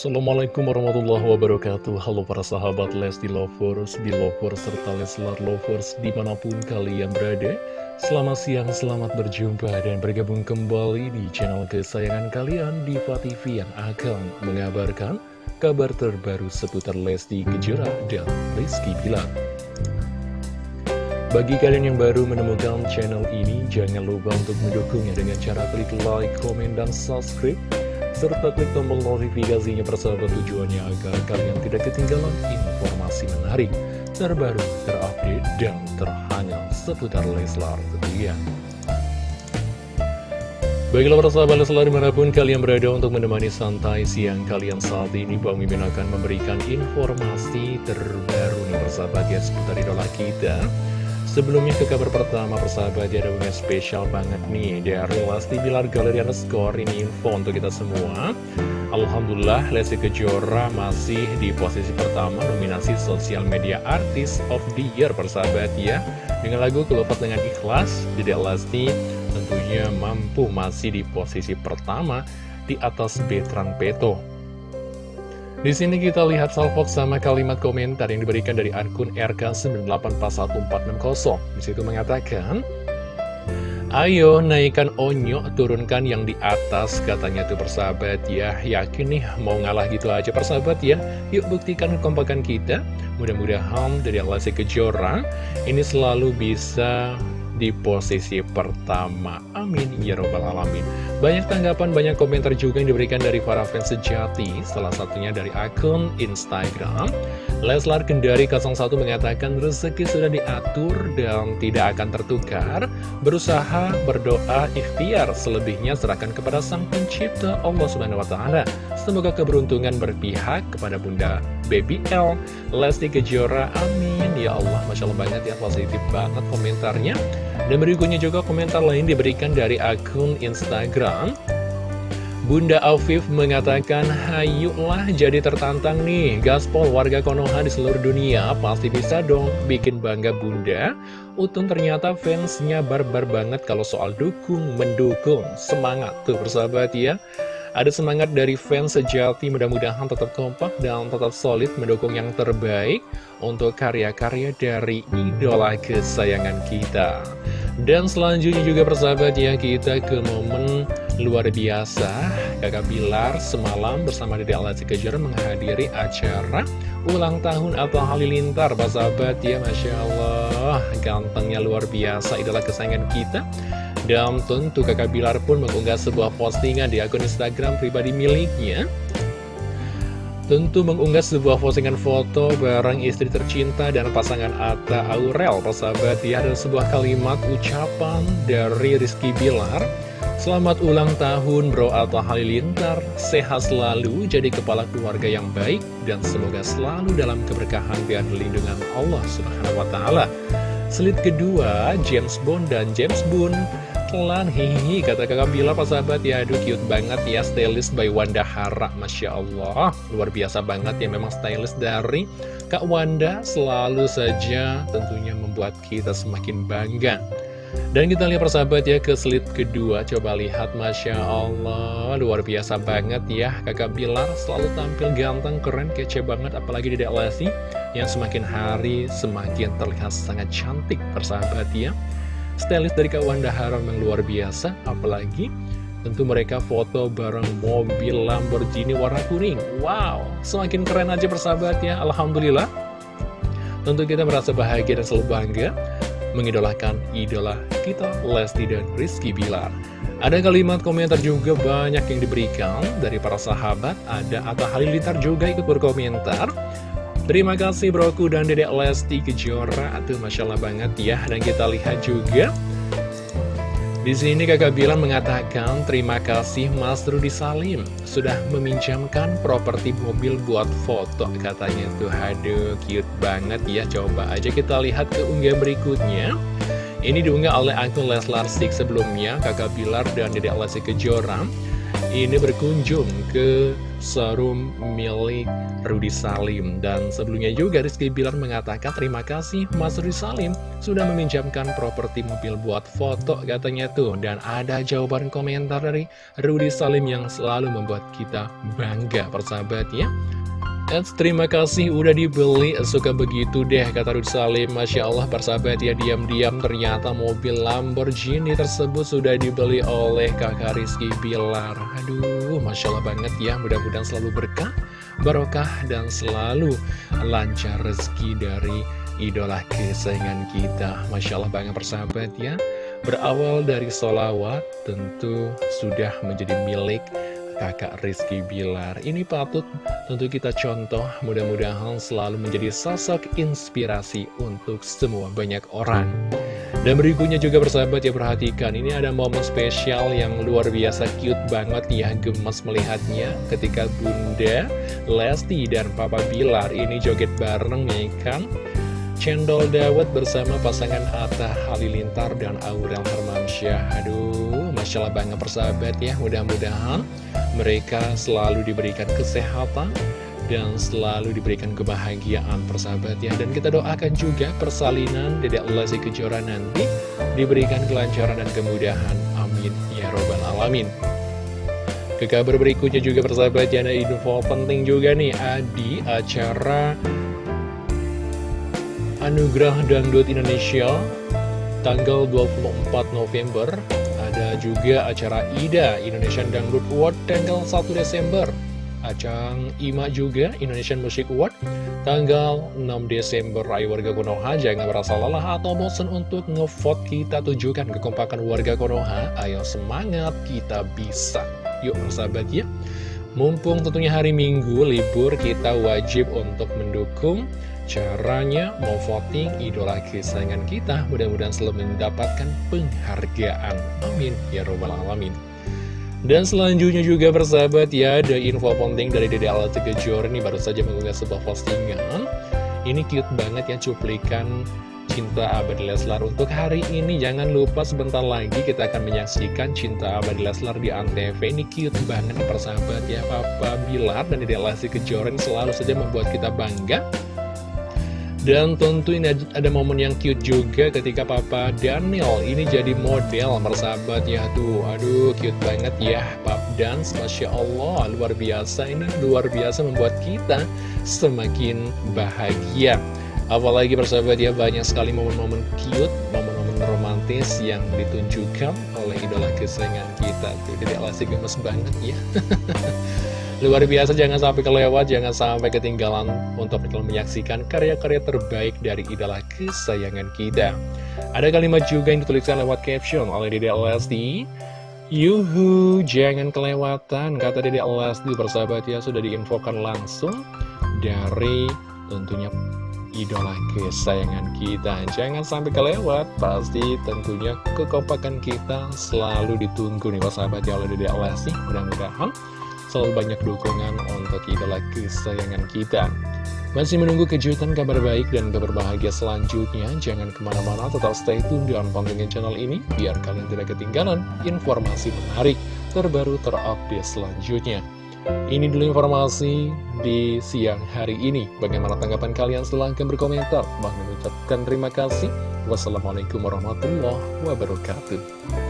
Assalamualaikum warahmatullahi wabarakatuh. Halo para sahabat Lesti Lovers, Belovers, serta Leslar Lovers di mana pun kalian berada. Selamat siang, selamat berjumpa dan bergabung kembali di channel kesayangan kalian Diva TV yang akan mengabarkan kabar terbaru seputar Lesti Kejora dan Rizky Bilar. Bagi kalian yang baru menemukan channel ini, jangan lupa untuk mendukungnya dengan cara klik like, komen, dan subscribe serta klik tombol notifikasinya persahabat tujuannya agar kalian tidak ketinggalan informasi menarik, terbaru, terupdate, dan terhangat seputar Leslar tentunya. Baiklah para sahabat Leslar di mana pun kalian berada untuk menemani santai siang kalian saat ini Bang Mimin akan memberikan informasi terbaru nih persahabat ya seputar idola kita Sebelumnya ke kabar pertama persahabat ada yang spesial banget nih. Dari Lesti Bilar Galeri Underscore ini info untuk kita semua. Alhamdulillah Lesti Kejora masih di posisi pertama nominasi Social Media Artist of the Year persahabat ya. Dengan lagu Kelupat Dengan Ikhlas Dedek Lesti tentunya mampu masih di posisi pertama di atas Betran Peto di sini kita lihat salvok sama kalimat komentar yang diberikan dari akun RK984160. Di situ mengatakan, Ayo naikkan onyo, turunkan yang di atas, katanya tuh persahabat ya. Yakin nih mau ngalah gitu aja persahabat ya. Yuk buktikan kekompakan kita. Mudah-mudahan dari Allah Kejora ini selalu bisa di posisi pertama. Amin. Ya Robbal Alamin. Banyak tanggapan, banyak komentar juga yang diberikan dari para fans sejati. Salah satunya dari akun Instagram. Leslar Kendari 01 mengatakan rezeki sudah diatur dan tidak akan tertukar. Berusaha, berdoa, ikhtiar. Selebihnya serahkan kepada Sang Pencipta Allah Subhanahu Wa. Semoga keberuntungan berpihak kepada Bunda Baby L Lesti Kejora Amin. Ya Allah Masya Allah banget ya positif banget komentarnya. Dan berikutnya juga komentar lain diberikan dari akun Instagram. Bunda Afif mengatakan, Hayuklah jadi tertantang nih, gaspol warga Konoha di seluruh dunia, pasti bisa dong bikin bangga Bunda. Utun ternyata fansnya barbar banget kalau soal dukung, mendukung, semangat tuh persahabat ya. Ada semangat dari fans sejati mudah-mudahan tetap kompak dan tetap solid mendukung yang terbaik untuk karya-karya dari idola kesayangan kita. Dan selanjutnya juga persahabat ya kita ke momen luar biasa. Kakak Bilar semalam bersama Dede Alati Kejar menghadiri acara ulang tahun atau halilintar Persahabat ya Masya Allah. Gantengnya luar biasa idola kesayangan kita dan tentu kakak Bilar pun mengunggah sebuah postingan di akun Instagram pribadi miliknya. Tentu mengunggah sebuah postingan foto bareng istri tercinta dan pasangan Atta Aurel Persahabat. Ya ada sebuah kalimat ucapan dari Rizky Bilar. Selamat ulang tahun bro Atta Halilintar. Sehat selalu jadi kepala keluarga yang baik Dan semoga selalu dalam keberkahan dan lindungan Allah Subhanahu Wa Taala. Slide kedua James Bond dan James Bond pelan Hihi kata kakak Bila pas sahabat. Ya Aduh cute banget ya stylist by Wanda Hara Masya Allah. Luar biasa banget ya memang stylist dari Kak Wanda Selalu saja tentunya membuat kita semakin bangga. Dan kita lihat persahabat ya ke slide kedua. Coba lihat Masya Allah Luar biasa banget ya Kakak Bilar selalu tampil ganteng, keren, kece banget Apalagi di Lesti Yang semakin hari semakin terlihat sangat cantik persahabat ya stylist dari Kak Wanda Haram yang luar biasa apalagi tentu mereka foto bareng mobil Lamborghini warna kuning. Wow semakin keren aja persahabat ya Alhamdulillah. Tentu kita merasa bahagia dan selalu bangga mengidolakan idola kita Lesti dan Rizky Bilar. Ada kalimat komentar juga banyak yang diberikan dari para sahabat. Ada Atta Halilintar juga ikut berkomentar Terima kasih broku dan dedek Lesti Kejora. Aduh Masya Allah banget ya. Dan kita lihat juga. Di sini kakak bilang mengatakan terima kasih Mas Rudi Salim. Sudah meminjamkan properti mobil buat foto katanya tuh. Aduh cute banget ya. Coba aja kita lihat ke unggah berikutnya. Ini diunggah oleh akun Leslar Stik sebelumnya kakak Bilar dan Dedek Lesti Kejora ini berkunjung ke showroom milik Rudi Salim dan sebelumnya juga Rizky Bilar mengatakan terima kasih Mas Rudi Salim sudah meminjamkan properti mobil buat foto katanya tuh. Dan ada jawaban komentar dari Rudy Salim yang selalu membuat kita bangga persahabat ya. Eds, terima kasih udah dibeli, suka begitu deh, kata Rudy Salim. Masya Allah, persahabat ya, diam-diam ternyata mobil Lamborghini tersebut sudah dibeli oleh kakak Rizky Bilar. Aduh, Masya Allah banget ya, mudah-mudahan selalu berkah, barokah, dan selalu lancar rezeki dari idola kesayangan kita. Masya Allah banget persahabat ya. Berawal dari solawat, tentu sudah menjadi milik kakak Rizky Bilar. Ini patut tentu kita contoh. Mudah-mudahan selalu menjadi sosok inspirasi untuk semua banyak orang. Dan berikutnya juga bersahabat ya perhatikan. Ini ada momen spesial yang luar biasa cute banget ya. Gemes melihatnya ketika Bunda Lesti dan Papa Bilar ini joget bareng ya kan? Cendol Dawet bersama pasangan Atta Halilintar dan Aurel Hermansyah. Aduh, Masya Allah banget persahabat ya. Mudah-mudahan mereka selalu diberikan kesehatan dan selalu diberikan kebahagiaan persahabat ya. Dan kita doakan juga persalinan Dedek Lesti Kejora nanti diberikan kelancaran dan kemudahan. Amin. Ya Robbal Alamin. Ke kabar berikutnya juga persahabat ya ada info penting juga nih. Adi acara Anugerah Dangdut Indonesia tanggal 24 November ada juga acara IDA Indonesian Dangdut Award tanggal 1 Desember. Acang IMA juga Indonesian Music Award tanggal 6 Desember. Ayo warga Konoha jangan merasa lelah atau bosan untuk ngevote. Kita tunjukkan kekompakan warga Konoha. Ayo semangat kita bisa. Yuk persahabat ya Mumpung tentunya hari Minggu libur kita wajib untuk mendukung Caranya mau voting idola kesayangan kita mudah-mudahan selalu mendapatkan penghargaan. Amin. Ya robbal Alamin. Dan selanjutnya juga bersahabat ya ada info penting dari Dede Alati Kejor ini baru saja mengunggah sebuah postingan. Ini cute banget ya cuplikan Cinta Abadi Leslar untuk hari ini. Jangan lupa sebentar lagi kita akan menyaksikan Cinta Abadi Leslar di Antv. Ini cute banget nih persahabat ya Papa Bilar dan Dede Lesti Kejora selalu saja membuat kita bangga. Dan tentu ini ada momen yang cute juga ketika Papa Daniel ini jadi model persahabat ya. Tuh Aduh cute banget ya. Pap Dance Masya Allah luar biasa. Ini luar biasa membuat kita semakin bahagia Apalagi persahabat ya banyak sekali momen-momen cute, momen-momen romantis yang ditunjukkan oleh idola kesayangan kita tuh Jadi alasnya gemes banget ya Luar biasa, jangan sampai kelewat, jangan sampai ketinggalan untuk menyaksikan karya-karya terbaik dari idola kesayangan kita. Ada kalimat juga yang dituliskan lewat caption oleh Dede Lesti. Yuhu, jangan kelewatan, kata Dede Lesti persahabat ya, sudah diinfokan langsung dari tentunya idola kesayangan kita Jangan sampai kelewat Pasti tentunya kekompakan kita selalu ditunggu nih persahabat ya oleh Dede Lesti Mudah-mudahan selalu banyak dukungan untuk idola kesayangan kita. Masih menunggu kejutan kabar baik dan kabar bahagia selanjutnya, jangan ke mana-mana, tetap stay tune di pantengin channel ini, biar kalian tidak ketinggalan informasi menarik, terbaru, terupdate selanjutnya. Ini dulu informasi di siang hari ini. Bagaimana tanggapan kalian? Silahkan berkomentar. Bang mengucapkan terima kasih. Wassalamualaikum warahmatullahi wabarakatuh.